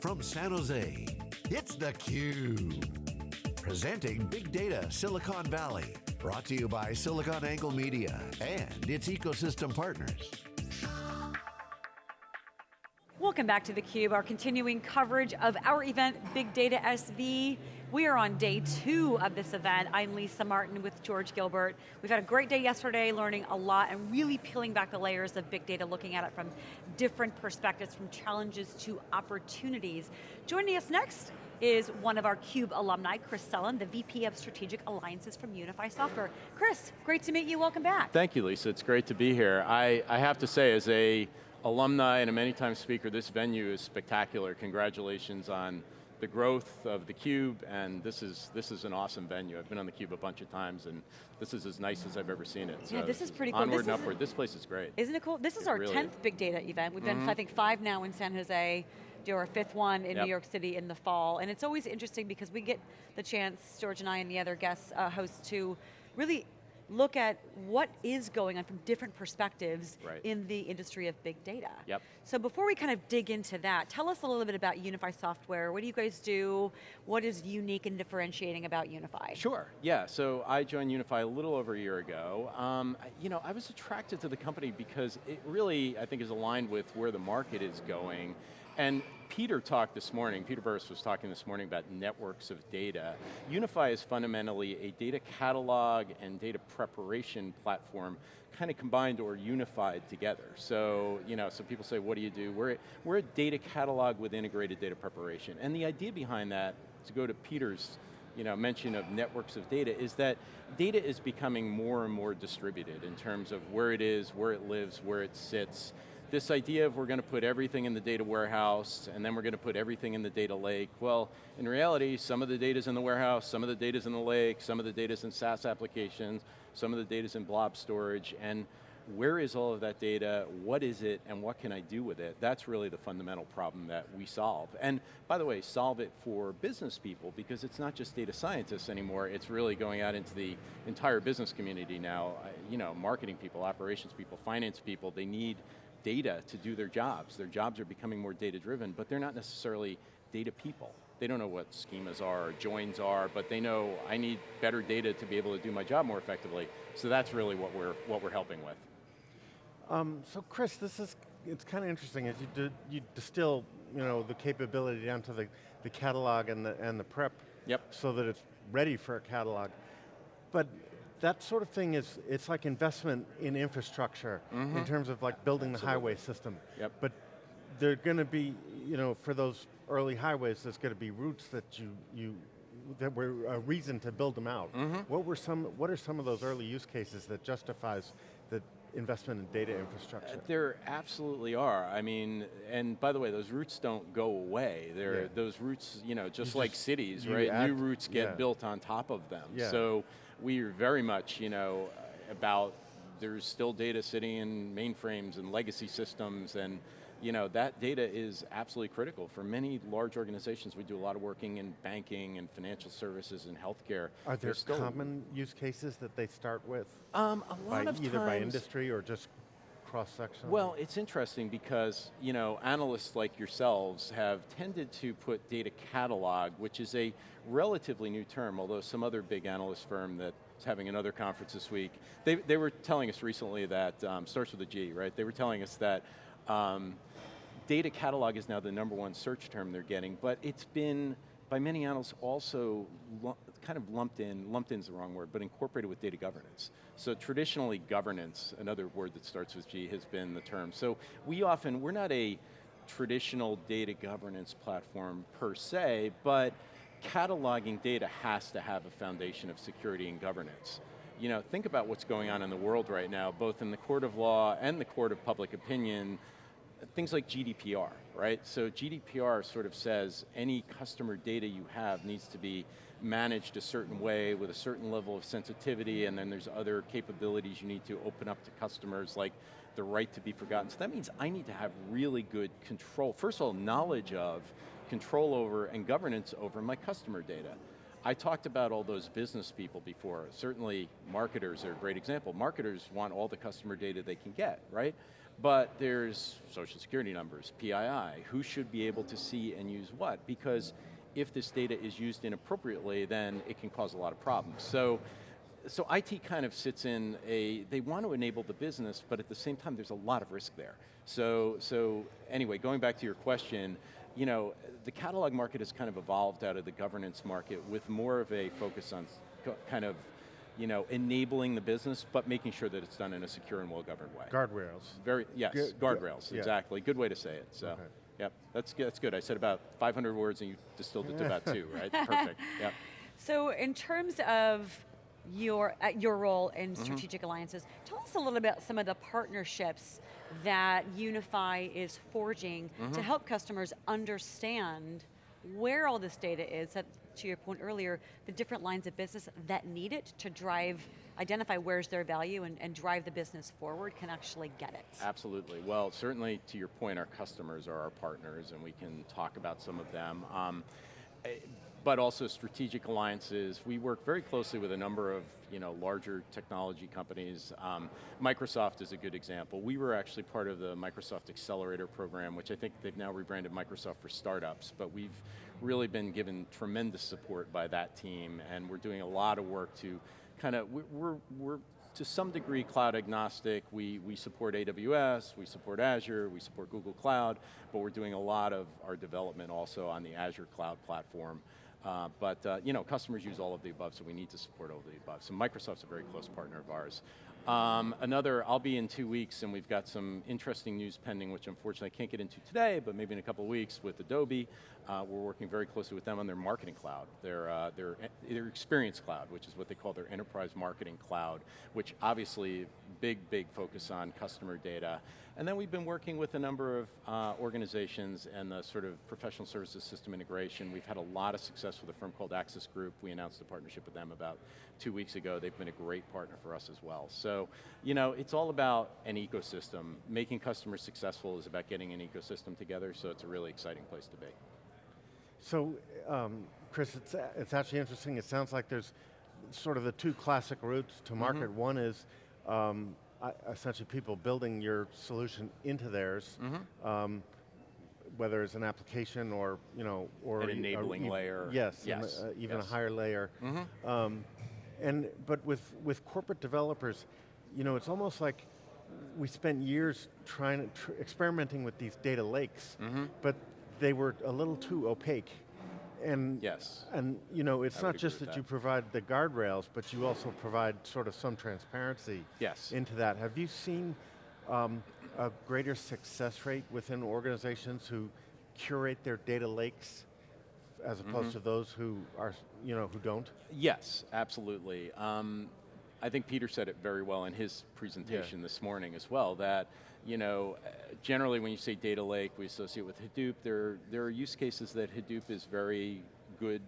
from San Jose, it's theCUBE. Presenting Big Data Silicon Valley. Brought to you by SiliconANGLE Media and its ecosystem partners. Welcome back to theCUBE, our continuing coverage of our event, Big Data SV. We are on day two of this event. I'm Lisa Martin with George Gilbert. We've had a great day yesterday, learning a lot and really peeling back the layers of big data, looking at it from different perspectives, from challenges to opportunities. Joining us next is one of our CUBE alumni, Chris Selland, the VP of Strategic Alliances from Unifi Software. Chris, great to meet you, welcome back. Thank you, Lisa, it's great to be here. I, I have to say, as a alumni and a many time speaker, this venue is spectacular. Congratulations on the growth of the Cube, and this is this is an awesome venue. I've been on the Cube a bunch of times, and this is as nice as I've ever seen it. Yeah, so this is pretty cool. Onward this and upward. This place is great. Isn't it cool? This is it our 10th is. big data event. We've done, Mhm. I think, five now in San Jose. Do our fifth one in Yep. New York City in the fall, and it's always interesting because we get the chance, George and I and the other guests, uh, hosts, to really look at what is going on from different perspectives Right. in the industry of big data. Yep. So before we kind of dig into that, tell us a little bit about Unifi Software. What do you guys do? What is unique and differentiating about Unifi? Sure, yeah, so I joined Unifi a little over a year ago. Um, you know, I was attracted to the company because it really, I think, is aligned with where the market is going. And Peter talked this morning, Peter Burris was talking this morning about networks of data. Unifi is fundamentally a data catalog and data preparation platform kind of combined or unified together. So, you know, so people say, what do you do? We're, we're a data catalog with integrated data preparation. And the idea behind that, to go to Peter's you know, mention of networks of data is that data is becoming more and more distributed in terms of where it is, where it lives, where it sits. This idea of we're going to put everything in the data warehouse and then we're going to put everything in the data lake. Well, in reality, some of the data's in the warehouse, some of the data's in the lake, some of the data's in SaaS applications, some of the data's in blob storage, and where is all of that data, what is it, and what can I do with it? That's really the fundamental problem that we solve. And by the way, solve it for business people, because it's not just data scientists anymore, it's really going out into the entire business community now. You know, marketing people, operations people, finance people, they need data to do their jobs. Their jobs are becoming more data driven, but they're not necessarily data people. They don't know what schemas are, or joins are, but they know I need better data to be able to do my job more effectively. So that's really what we're, what we're helping with. Um, so Chris, this is, it's kind of interesting as you, di you distill you know, the capability down to the, the catalog and the, and the prep Yep. so that it's ready for a catalog. But that sort of thing is, it's like investment in infrastructure in mm-hmm. terms of like building the highway system. Yep. But they're going to be, you know, for those early highways, there's going to be routes that you, you that were a reason to build them out. Mm-hmm. What were some, what are some of those early use cases that justifies the investment in data infrastructure? Uh, there absolutely are. I mean, and by the way, those routes don't go away. They're, Yeah. Those routes, you know, just You like just- cities, right? add- New routes get yeah. built on top of them. Yeah. So we are very much, you know, about there's still data sitting in mainframes and legacy systems and you know, that data is absolutely critical. For many large organizations, we do a lot of working in banking and financial services and healthcare. Are there still, common use cases that they start with? Um, a By, lot of either by industry or just cross-section? Well, it's interesting because you know analysts like yourselves have tended to put data catalog, which is a relatively new term, although some other big analyst firm that's having another conference this week, they, they were telling us recently that, um, starts with a G, right? They were telling us that um, data catalog is now the number one search term they're getting, but it's been, by many analysts, also kind of lumped in, lumped in is the wrong word, but incorporated with data governance. So traditionally governance, another word that starts with G, has been the term. So we often, we're not a traditional data governance platform per se, but cataloging data has to have a foundation of security and governance. You know, think about what's going on in the world right now, both in the court of law and the court of public opinion, things like GDPR, right? So GDPR sort of says any customer data you have needs to be managed a certain way with a certain level of sensitivity and then there's other capabilities you need to open up to customers like the right to be forgotten. So that means I need to have really good control, first of all, knowledge of, control over, and governance over my customer data. I talked about all those business people before. Certainly marketers are a great example. Marketers want all the customer data they can get, right? But there's social security numbers, PII, who should be able to see and use what? Because if this data is used inappropriately, then it can cause a lot of problems. So, so IT kind of sits in a, they want to enable the business, but at the same time there's a lot of risk there. So, so anyway, going back to your question, you know, the catalog market has kind of evolved out of the governance market with more of a focus on kind of you know, enabling the business, but making sure that it's done in a secure and well-governed way. Guardrails. Very, yes, guardrails, yeah. exactly. Good way to say it, so. Okay. Yep, that's, that's good. I said about 500 words and you distilled it to about two, right? Perfect, yep. So in terms of your, uh, your role in mm-hmm. strategic mm -hmm. alliances, tell us a little about some of the partnerships that Unifi is forging mm -hmm. to mm-hmm. help customers understand where all this data is, that, to your point earlier, the different lines of business that need it to drive, identify where's their value and, and drive the business forward can actually get it. Absolutely, well certainly to your point, our customers are our partners and we can talk about some of them. Um, eh, but also strategic alliances. We work very closely with a number of you know, larger technology companies. Um, Microsoft is a good example. We were actually part of the Microsoft Accelerator program, which I think they've now rebranded Microsoft for Startups, but we've really been given tremendous support by that team, and we're doing a lot of work to kind of, we're, we're to some degree cloud agnostic. We, we support AWS, we support Azure, we support Google Cloud, but we're doing a lot of our development also on the Azure cloud platform. Uh, but uh, you know, customers use all of the above, so we need to support all of the above. So Microsoft's a very close partner of ours. Um, another, I'll be in two weeks and we've got some interesting news pending which unfortunately I can't get into today, but maybe in a couple weeks with Adobe. Uh, we're working very closely with them on their marketing cloud, their, uh, their, their experience cloud, which is what they call their enterprise marketing cloud, which obviously big, big focus on customer data. And then we've been working with a number of uh, organizations and the sort of professional services system integration. We've had a lot of success with a firm called Access Group. We announced a partnership with them about two weeks ago. They've been a great partner for us as well. So, you know, it's all about an ecosystem. Making customers successful is about getting an ecosystem together, so it's a really exciting place to be. So, um, Chris, it's, it's actually interesting. It sounds like there's sort of the two classic routes to market. Mm -hmm. One is um, essentially people building your solution into theirs, mm -hmm. um, whether it's an application or you know or an enabling layer. Yes, yes. uh, even yes. a higher layer. Mm -hmm. um, and but with with corporate developers, you know, it's almost like we spent years trying tr experimenting with these data lakes, mm -hmm. but they were a little too opaque. And, yes. and you know, it's not just that, that, you provide the guardrails, but you also provide sort of some transparency yes. into that. Have you seen um, a greater success rate within organizations who curate their data lakes as opposed mm -hmm. to those who are, you know, who don't? Yes, absolutely. Um, I think Peter said it very well in his presentation yeah. this morning as well, that you know, uh, generally when you say data lake, we associate with Hadoop. There, there are use cases that Hadoop is very good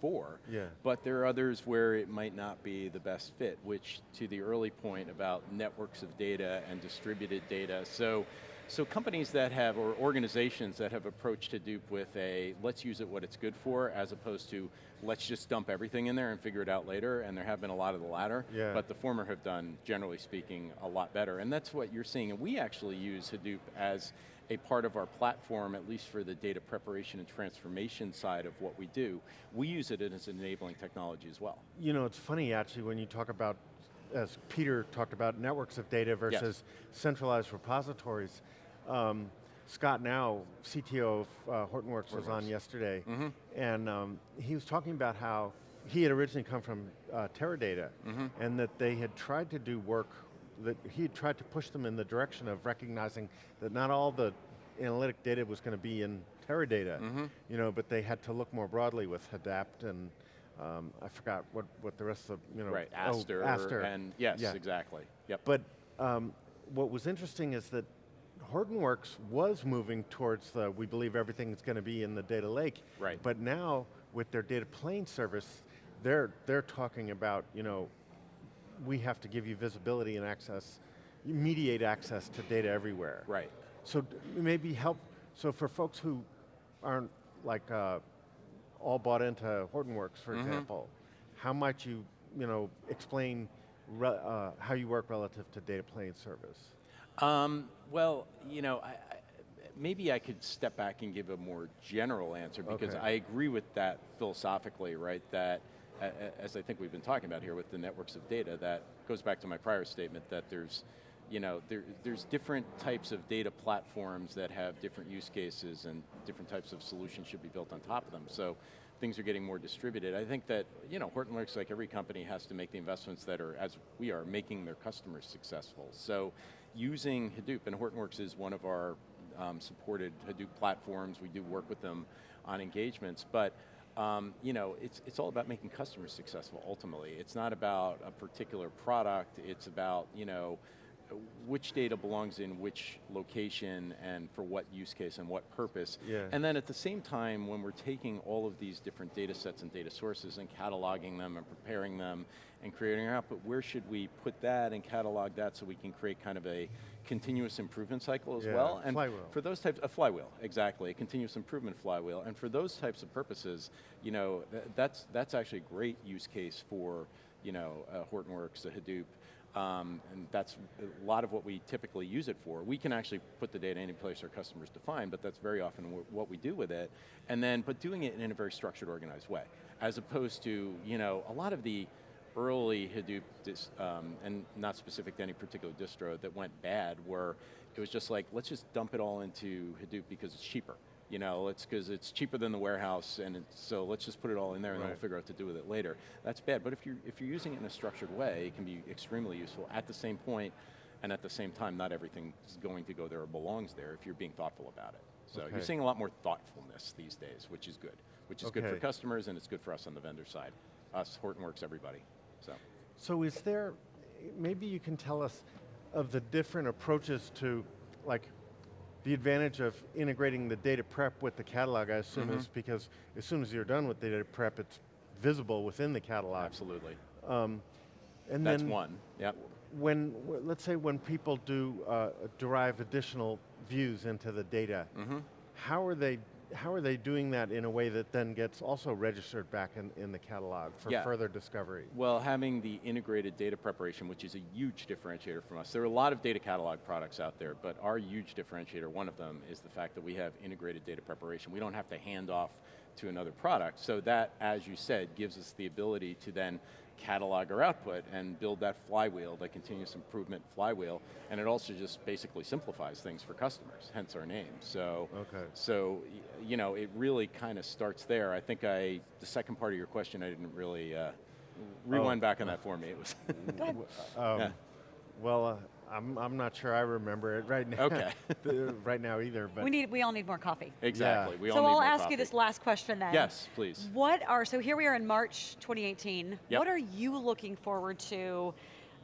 for, yeah. but there are others where it might not be the best fit, which to the early point about networks of data and distributed data. So so companies that have, or organizations that have approached Hadoop with a, let's use it what it's good for, as opposed to, let's just dump everything in there and figure it out later, and there have been a lot of the latter, yeah. but the former have done, generally speaking, a lot better. And that's what you're seeing, and we actually use Hadoop as a part of our platform, at least for the data preparation and transformation side of what we do. We use it as an enabling technology as well. You know, it's funny actually when you talk about, as Peter talked about, networks of data versus yes. centralized repositories. Um, Scott Gnau, CTO of uh, Hortonworks, Hortonworks, was on yesterday, mm -hmm. and um, he was talking about how he had originally come from uh, Teradata, mm -hmm. and that they had tried to do work, that he had tried to push them in the direction of recognizing that not all the analytic data was going to be in Teradata, mm -hmm. you know, but they had to look more broadly with Hadapt and um, I forgot what, what the rest of, you know. Right, Aster, oh, Aster. and yes, yeah. exactly, yep. But um, what was interesting is that Hortonworks was moving towards the, we believe everything is going to be in the data lake. Right. But now, with their data plane service, they're, they're talking about, you know, we have to give you visibility and access, mediate access to data everywhere. Right. So maybe help, so for folks who aren't like uh, all bought into Hortonworks, for mm -hmm. example, how might you, you know, explain uh, how you work relative to data plane service? Um, well, you know, I, I, maybe I could step back and give a more general answer because Okay. I agree with that philosophically, right? That, as I think we've been talking about here with the networks of data, that goes back to my prior statement that there's, you know, there, there's different types of data platforms that have different use cases and different types of solutions should be built on top of them. So things are getting more distributed. I think that, you know, Hortonworks, like every company, has to make the investments that are, as we are, making their customers successful. So using Hadoop, and Hortonworks is one of our um, supported Hadoop platforms, we do work with them on engagements, but um, you know, it's, it's all about making customers successful ultimately. It's not about a particular product, it's about, you know, which data belongs in which location and for what use case and what purpose. Yeah. And then at the same time, when we're taking all of these different data sets and data sources and cataloging them and preparing them and creating an output, where should we put that and catalog that so we can create kind of a continuous improvement cycle as Yeah, well? And flywheel. for those types, a flywheel, exactly, a continuous improvement flywheel. And for those types of purposes, you know, th- that's, that's actually a great use case for, you know, uh, Hortonworks, the Hadoop, um, and that's a lot of what we typically use it for. We can actually put the data any place our customers define, but that's very often what we do with it. And then, but doing it in a very structured, organized way, as opposed to, you know, a lot of the early Hadoop, dis, um, and not specific to any particular distro that went bad, where it was just like, let's just dump it all into Hadoop because it's cheaper. You know, it's because it's cheaper than the warehouse, and it's, so let's just put it all in there and then we'll figure out what to do with it later. That's bad, but if you're, if you're using it in a structured way, it can be extremely useful. At the same point, and at the same time, not everything is going to go there or belongs there if you're being thoughtful about it. So Okay. you're seeing a lot more thoughtfulness these days, which is good. Which is good for customers and it's good for us on the vendor side. Us, Hortonworks, everybody, so. So is there, maybe you can tell us of the different approaches to, like, the advantage of integrating the data prep with the catalog, I assume Mm-hmm. is because as soon as you're done with the data prep, it's visible within the catalog. Absolutely. And That's then one, yep. When, let's say when people do uh, derive additional views into the data, Mm-hmm. how are they how are they doing that in a way that then gets also registered back in, in the catalog for Yeah. further discovery? Well, having the integrated data preparation, which is a huge differentiator from us. There are a lot of data catalog products out there, but our huge differentiator, one of them, is the fact that we have integrated data preparation. We don't have to hand off to another product. So that, as you said, gives us the ability to then catalog our output and build that flywheel, that continuous improvement flywheel, and it also just basically simplifies things for customers, hence our name. So, Okay. so you know, it really kind of starts there. I think I, the second part of your question, I didn't really, uh, rewind back on that for me. It was, Go ahead. Um, Yeah. Well, uh, I'm, I'm not sure I remember it right now. Okay. right now either, but We need, we all need more coffee. exactly, we all so need I'll more ask coffee. you this last question then. Yes, please. What are, so here we are in March 2018. Yep. What are you looking forward to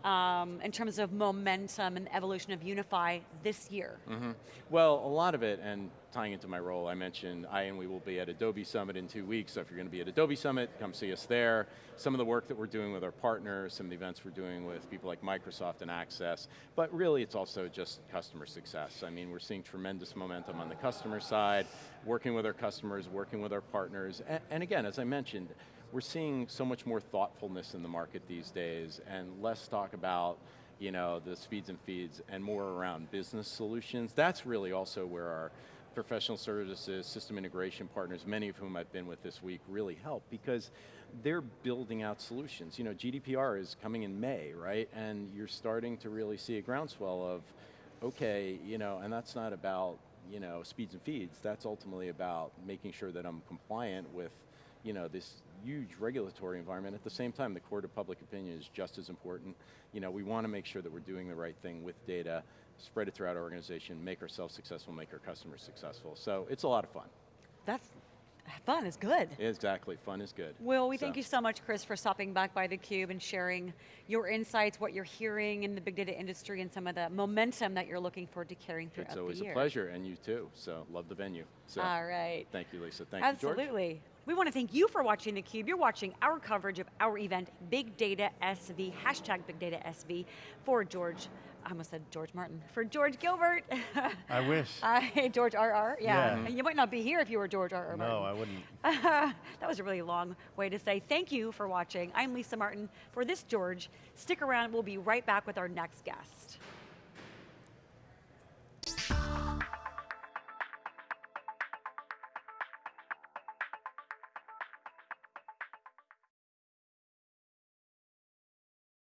um, in terms of momentum and evolution of Unifi this year? Mm-hmm. Well, a lot of it, and tying into my role, I mentioned I and we will be at Adobe Summit in two weeks, so if you're going to be at Adobe Summit, come see us there. Some of the work that we're doing with our partners, some of the events we're doing with people like Microsoft and Access, but really it's also just customer success. I mean, we're seeing tremendous momentum on the customer side, working with our customers, working with our partners, and, and again, as I mentioned, we're seeing so much more thoughtfulness in the market these days, and less talk about you know, the speeds and feeds and more around business solutions. That's really also where our professional services, system integration partners, many of whom I've been with this week, really help because they're building out solutions. You know, GDPR is coming in May, right? And you're starting to really see a groundswell of, okay, you know, and that's not about, you know, speeds and feeds, that's ultimately about making sure that I'm compliant with you know, this huge regulatory environment. At the same time, the court of public opinion is just as important. You know, we want to make sure that we're doing the right thing with data, spread it throughout our organization, make ourselves successful, make our customers successful. So it's a lot of fun. That's, fun is good. Exactly, fun is good. Will, we thank you so much, Chris, for stopping back by theCUBE and sharing your insights, what you're hearing in the big data industry, and some of the momentum that you're looking forward to carrying throughout It's the year. always a pleasure, and you too. So love the venue. So All right. thank you, Lisa. Thank you, George. Absolutely. We want to thank you for watching theCUBE. You're watching our coverage of our event, Big Data SV, hashtag Big Data SV, for George, I almost said George Martin, for George Gilbert. I wish. Uh, Hi, George RR, yeah. Yeah. You might not be here if you were George RR Martin. no, I wouldn't. that was a really long way to say thank you for watching. I'm Lisa Martin for this George. Stick around, we'll be right back with our next guest.